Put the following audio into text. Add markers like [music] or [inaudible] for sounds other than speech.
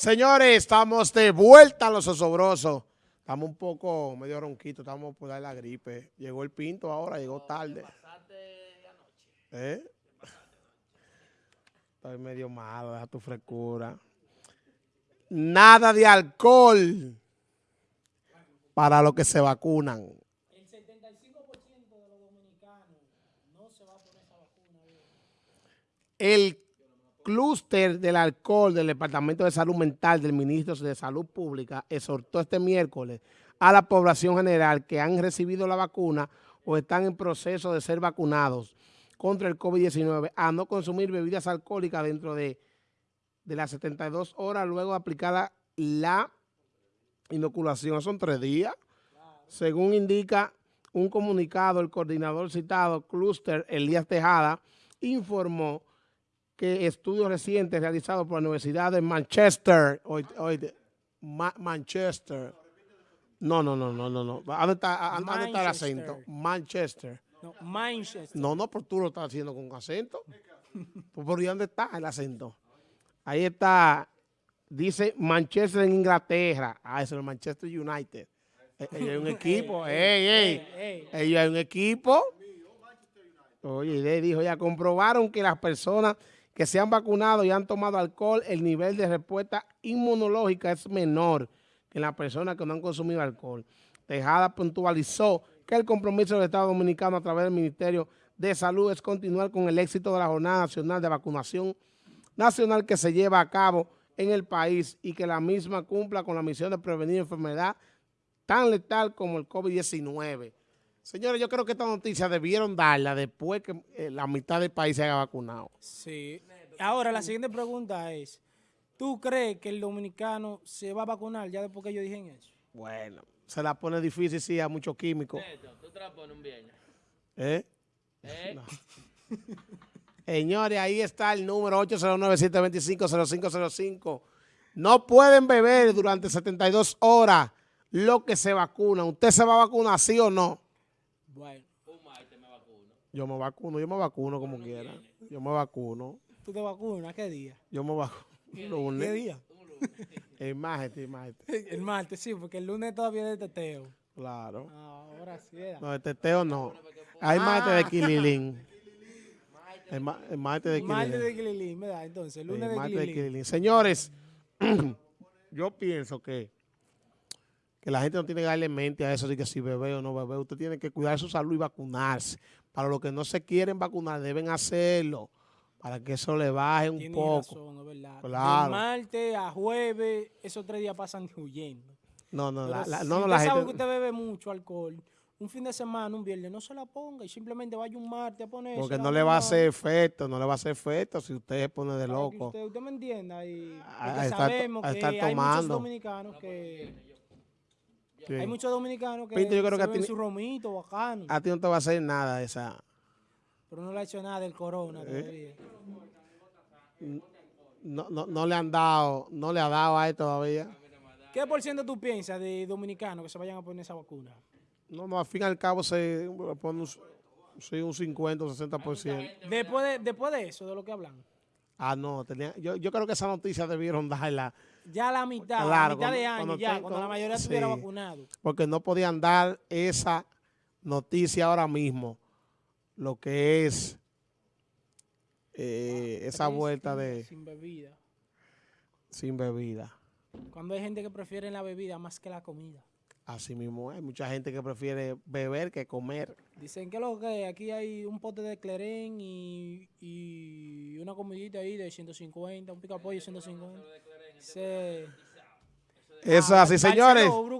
Señores, estamos de vuelta a los osobrosos. Estamos un poco medio ronquitos, estamos por dar la gripe. Llegó el pinto ahora, llegó tarde. ¿Eh? Estoy medio malo, deja tu frescura. Nada de alcohol para los que se vacunan. El 75% de los dominicanos no se va a poner esa vacuna. El clúster del alcohol del Departamento de Salud Mental del Ministro de Salud Pública exhortó este miércoles a la población general que han recibido la vacuna o están en proceso de ser vacunados contra el COVID-19 a no consumir bebidas alcohólicas dentro de, de las 72 horas luego de aplicada la inoculación. Son tres días. Según indica un comunicado, el coordinador citado, Cluster Elías Tejada, informó que estudios recientes realizados por la Universidad de Manchester, hoy, hoy, Ma Manchester, no, no, no, no, no, no, ¿dónde está, dónde está el acento? Manchester. No, Manchester. No, no, pero tú lo estás haciendo con acento. [laughs] Pues, ¿Por dónde está el acento? Ahí está, dice Manchester en Inglaterra. Ah, eso es el Manchester United. Eh, Ellos hay un [laughs] equipo, ey, ellos hay un equipo. Oye, le dijo, ya comprobaron que las personas que se han vacunado y han tomado alcohol, el nivel de respuesta inmunológica es menor que en las personas que no han consumido alcohol. Tejada puntualizó que el compromiso del Estado Dominicano a través del Ministerio de Salud es continuar con el éxito de la Jornada Nacional de Vacunación Nacional que se lleva a cabo en el país y que la misma cumpla con la misión de prevenir enfermedad tan letal como el COVID-19. Señores, yo creo que esta noticia debieron darla después que eh, la mitad del país se haya vacunado. Sí. Ahora, la siguiente pregunta es, ¿tú crees que el dominicano se va a vacunar ya después que ellos dijeron eso? Bueno, se la pone difícil, sí, a muchos químicos. Neto, tú te la pones un viernes. ¿Eh? ¿Eh? [laughs] Señores, ahí está el número 809-725-0505. No pueden beber durante 72 horas lo que se vacuna. ¿Usted se va a vacunar, sí o no? Bueno, Un martes me vacuno. Yo me vacuno, yo me vacuno como quiera. Yo me vacuno, ¿tú te vacunas? ¿Qué día? yo me vacuno. [laughs] ¿Qué Lunes. día? [laughs] El martes, el martes. [laughs] El martes, sí, porque el lunes todavía es de teteo. Claro. Ah, Ahora sí era. No, el teteo no. Hay martes de Kililín. El, ma- el martes de El martes Kililín. de Quililín, ¿verdad? Entonces, el El lunes de martes de. Kililín. Señores, [clears throat] yo pienso que, que la gente no tiene que darle mente a eso de que si bebé o no bebé. Usted tiene que cuidar su salud y vacunarse. Para los que no se quieren vacunar, deben hacerlo. Para que eso le baje un Tienes poco. razón, es verdad. Claro. De martes a jueves, esos tres días pasan huyendo. No, no, Pero la, la- si no, no, usted la sabe gente. que usted bebe mucho alcohol, un fin de semana, un viernes, no se la ponga y simplemente vaya un martes a poner Porque no le va a hacer efecto, no le va a hacer efecto si usted se pone de loco. Usted, usted me entienda. Y, A- porque a estar to- sabemos a que estar hay muchos tomando. dominicanos que... Sí. Hay muchos dominicanos que Pinto, yo creo se que a ti- su romito bacano, A ti no te va a hacer nada esa. pero no le ha hecho nada del corona Eh. todavía. No, no, no le han dado, no le ha dado a él todavía. ¿Qué por ciento tú piensas de dominicanos que se vayan a poner esa vacuna? No, no, al fin y al cabo se pone un, sí, un 50 o 60%. Después de, después de eso, de lo que hablan. Ah, no, tenía, yo, yo creo que esa noticia debieron darla Ya la mitad, Claro, la mitad de año cuando ya, tengo- cuando la mayoría sí. estuviera vacunado. porque no podían dar esa noticia ahora mismo, lo que es eh, esa vuelta de Sin bebida. sin bebida. Cuando hay gente que prefiere la bebida más que la comida. Así mismo hay mucha gente que prefiere beber que comer. Dicen que lo que aquí hay un pote de clerén y, y una comidita ahí de 150, un pica pollo de 150. Se, Eso es así, señores. Barceló, Brugal.